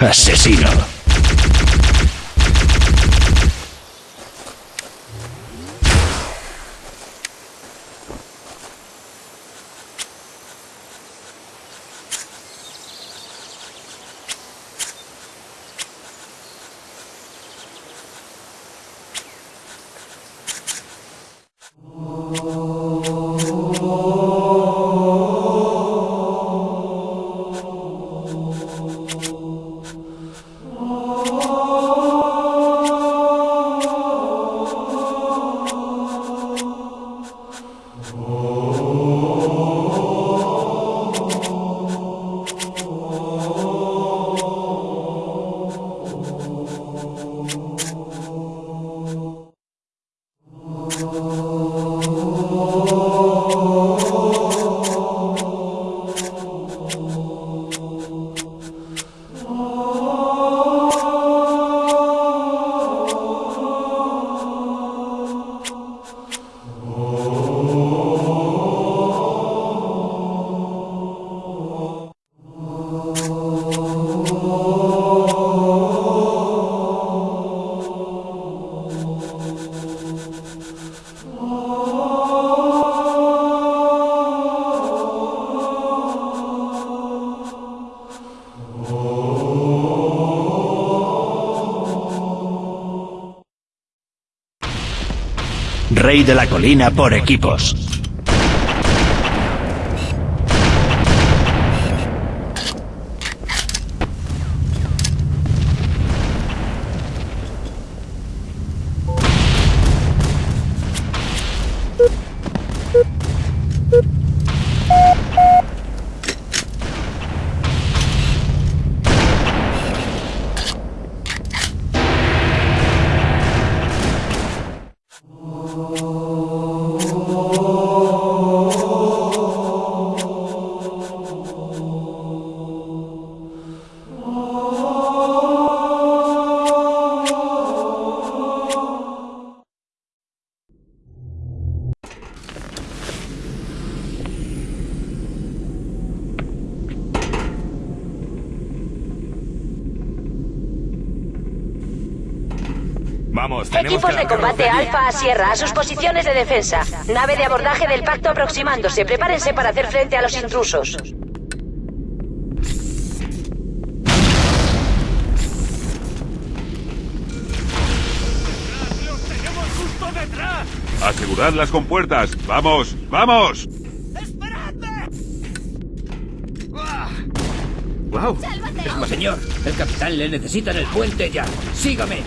Asesino. Rey de la colina por equipos. Vamos, Equipos de combate Alfa a Sierra, a sus posiciones de defensa. Nave de abordaje del pacto aproximándose. Prepárense para hacer frente a los intrusos. Asegurad las compuertas. ¡Vamos! ¡Vamos! ¡Esperadme! ¡Wow! Señor, el capitán le necesita en el puente ya. ¡Sígame!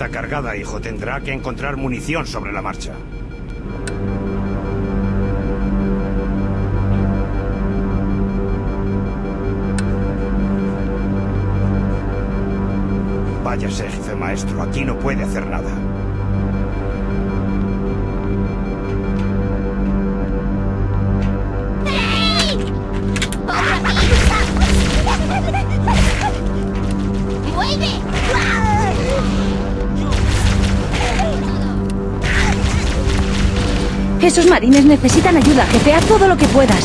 Está cargada, hijo. Tendrá que encontrar munición sobre la marcha. Váyase, jefe maestro. Aquí no puede hacer nada. Esos marines necesitan ayuda, jefe. Haz todo lo que puedas.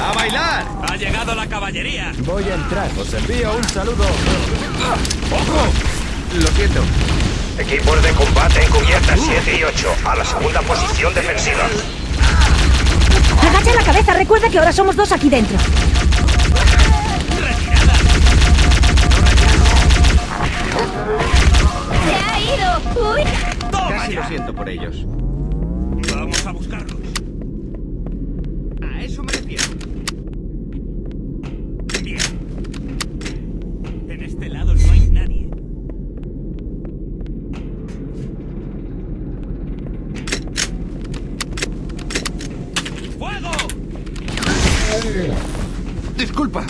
¡A bailar! ¡Ha llegado la caballería! Voy a entrar. Os envío un saludo. ¡Ojo! Lo siento. Equipos de combate en cubierta 7 y 8. A la segunda posición defensiva. Agacha la cabeza. Recuerda que ahora somos dos aquí dentro. Lo siento por ellos. Vamos a buscarlos. A eso me refiero. Bien. En este lado no hay nadie. ¡Fuego! Disculpa.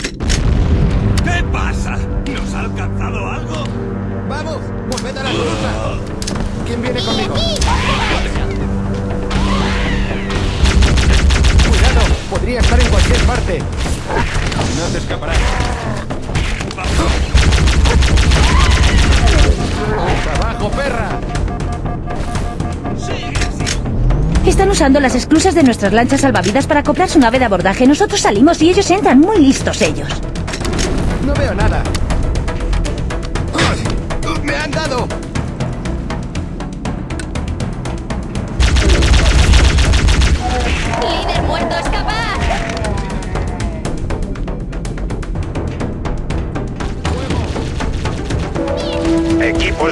¿Qué pasa? ¿Nos ha alcanzado algo? ¡Vamos! ¡Volved a la columna! ¿Quién viene conmigo? ¡Cuidado! Podría estar en cualquier parte. No te escaparás. ¡Trabajo, perra! Están usando las esclusas de nuestras lanchas salvavidas para acoplar su nave de abordaje. Nosotros salimos y ellos entran. Muy listos ellos. No veo nada.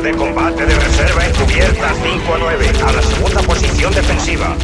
De combate de reserva encubiertas 5 a 9. A la segunda posición defensiva.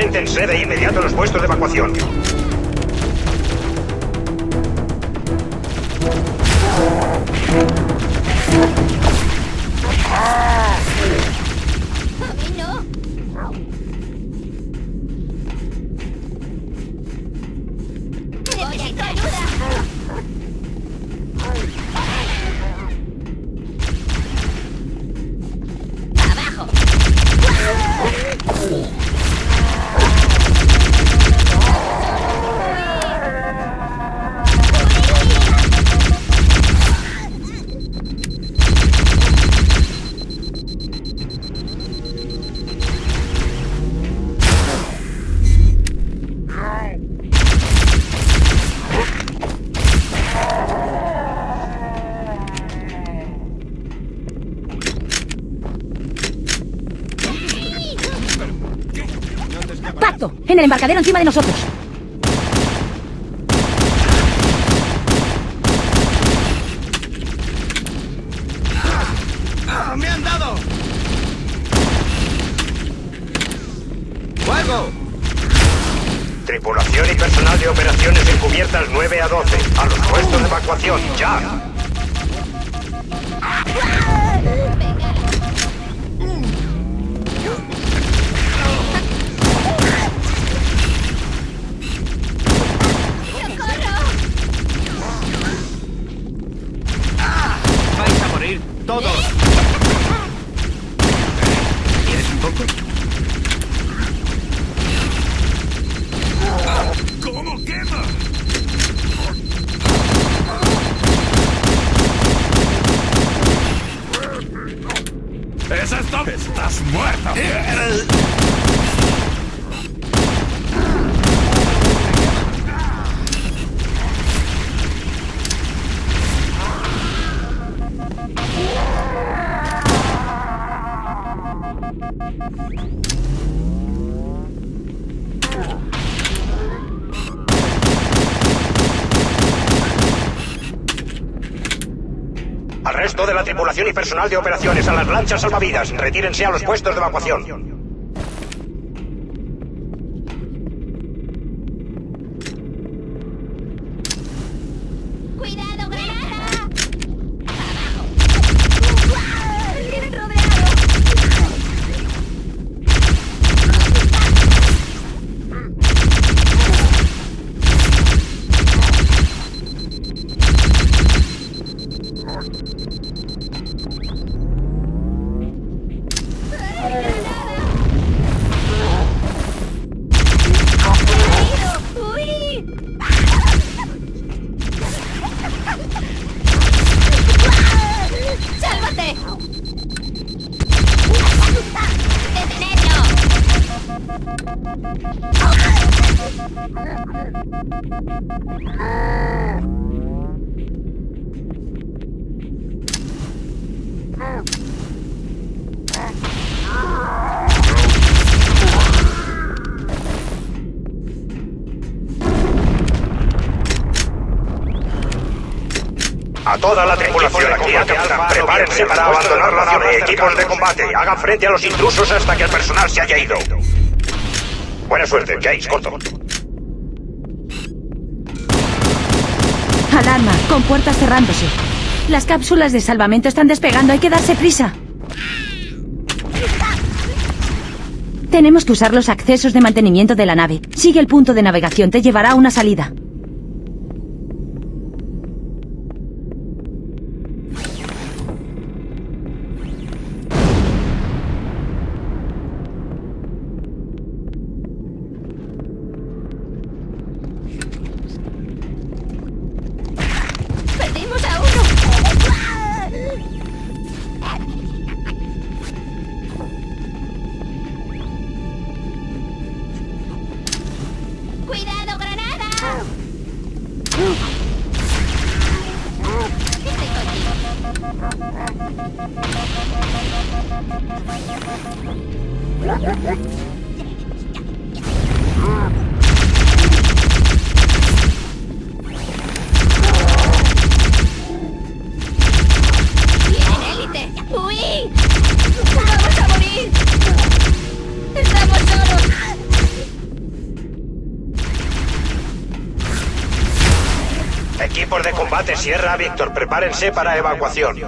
A 4. Preséntense de inmediato en los puestos de evacuación. En el embarcadero encima de nosotros. ¡Ah, ¡Me han dado! ¡Fuego! Tripulación y personal de operaciones encubiertas 9 a 12. A los puestos de evacuación, ya. ¿Quieres Al resto de la tripulación y personal de operaciones a las lanchas salvavidas, retírense a los puestos de evacuación. A toda la tripulación aquí a tierra, prepárense para abandonar la nave. Equipos de combate, hagan frente a los intrusos hasta que el personal se haya ido. Buena suerte, James, corto. Alarma, con puertas cerrándose. Las cápsulas de salvamento están despegando, hay que darse prisa. Tenemos que usar los accesos de mantenimiento de la nave. Sigue el punto de navegación, te llevará a una salida. Combate Sierra Víctor, prepárense para evacuación.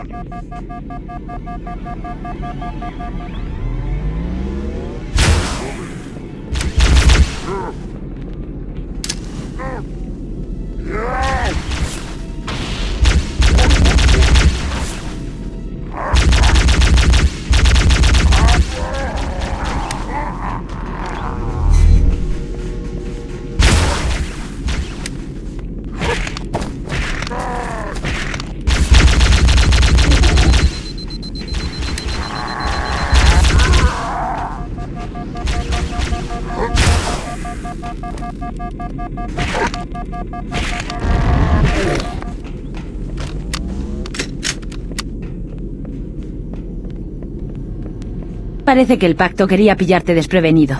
Parece que el pacto quería pillarte desprevenido.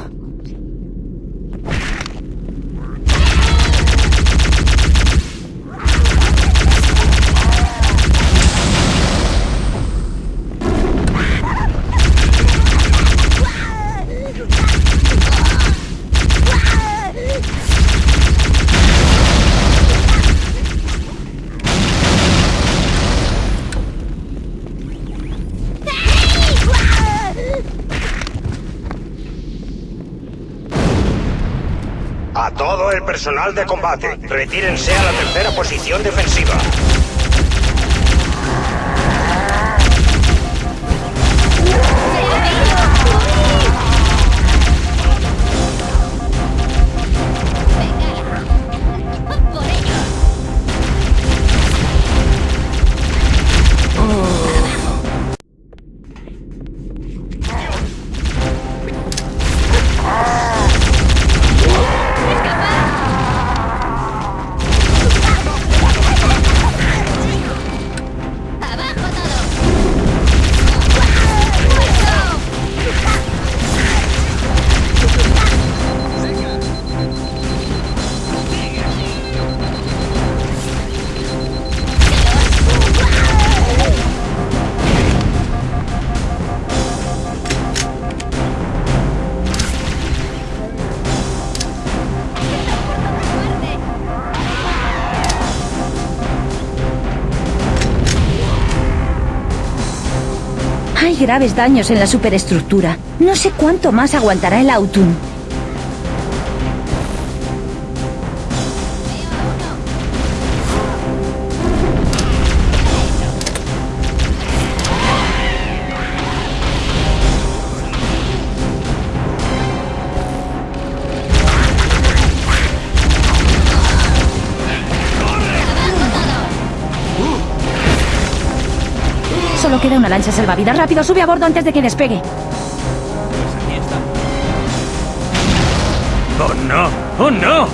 el personal de combate. Retírense a la tercera posición defensiva. Graves daños en la superestructura. No sé cuánto más aguantará el Autun. Solo queda una lancha salvavidas. Rápido, sube a bordo antes de que despegue. ¡Oh, no! ¡Oh, no!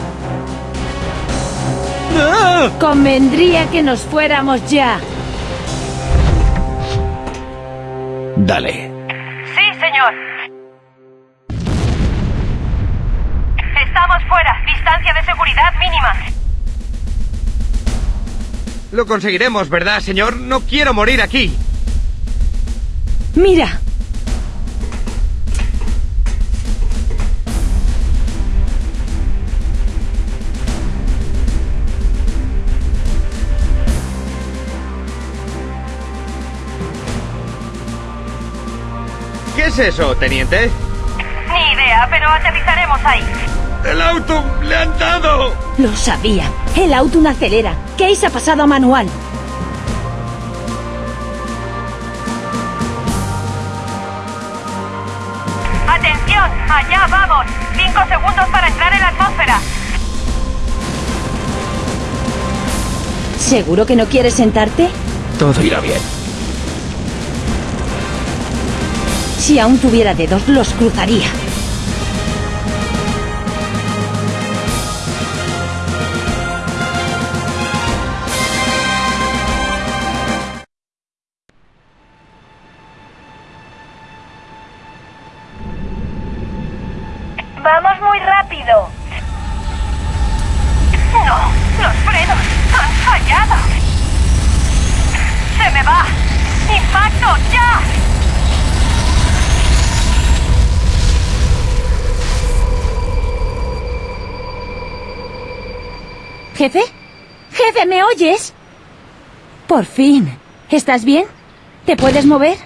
Convendría que nos fuéramos ya. Dale. Sí, señor. Estamos fuera. Distancia de seguridad mínima. Lo conseguiremos, ¿verdad, señor? No quiero morir aquí. Mira. ¿Qué es eso, teniente? Ni idea, pero aterrizaremos ahí. ¡El auto! ¡Le han dado! Lo sabía. El Autun acelera. Case ha pasado a manual. ¿Seguro que no quieres sentarte? Todo irá bien. Si aún tuviera dedos, los cruzaría. ¿Jefe? ¿Jefe, me oyes? Por fin. ¿Estás bien? ¿Te puedes mover?